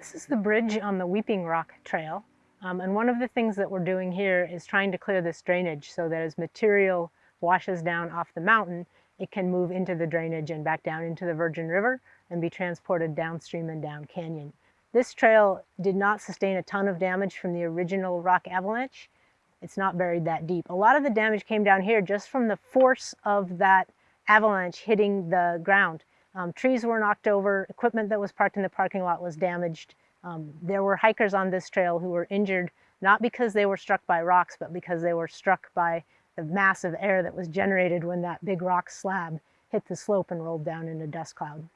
This is the bridge on the Weeping Rock Trail. Um, and one of the things that we're doing here is trying to clear this drainage so that as material washes down off the mountain, it can move into the drainage and back down into the Virgin River and be transported downstream and down canyon. This trail did not sustain a ton of damage from the original rock avalanche. It's not buried that deep. A lot of the damage came down here just from the force of that avalanche hitting the ground. Um, trees were knocked over, equipment that was parked in the parking lot was damaged. Um, there were hikers on this trail who were injured, not because they were struck by rocks, but because they were struck by the massive air that was generated when that big rock slab hit the slope and rolled down in a dust cloud.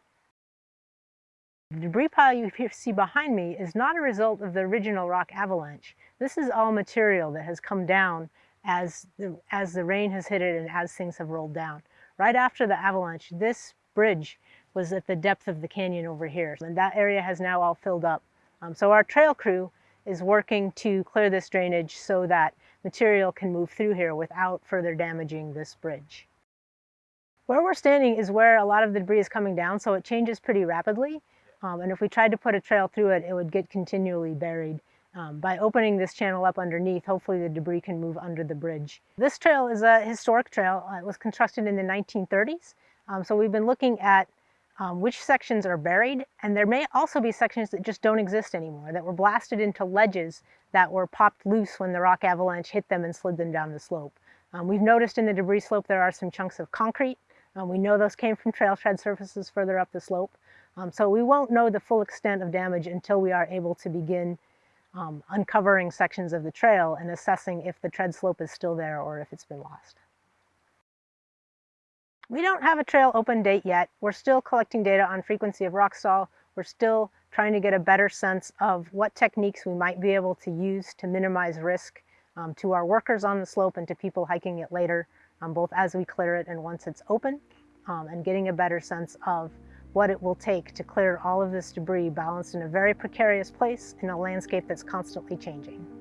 The debris pile you see behind me is not a result of the original rock avalanche. This is all material that has come down as the, as the rain has hit it and as things have rolled down. Right after the avalanche, this bridge was at the depth of the canyon over here. And that area has now all filled up. Um, so our trail crew is working to clear this drainage so that material can move through here without further damaging this bridge. Where we're standing is where a lot of the debris is coming down, so it changes pretty rapidly. Um, and if we tried to put a trail through it, it would get continually buried. Um, by opening this channel up underneath, hopefully the debris can move under the bridge. This trail is a historic trail. Uh, it was constructed in the 1930s. Um, so we've been looking at um, which sections are buried, and there may also be sections that just don't exist anymore, that were blasted into ledges that were popped loose when the rock avalanche hit them and slid them down the slope. Um, we've noticed in the debris slope there are some chunks of concrete. Um, we know those came from trail tread surfaces further up the slope. Um, so we won't know the full extent of damage until we are able to begin um, uncovering sections of the trail and assessing if the tread slope is still there or if it's been lost. We don't have a trail open date yet. We're still collecting data on frequency of rock rockfall. We're still trying to get a better sense of what techniques we might be able to use to minimize risk um, to our workers on the slope and to people hiking it later, um, both as we clear it and once it's open, um, and getting a better sense of what it will take to clear all of this debris balanced in a very precarious place in a landscape that's constantly changing.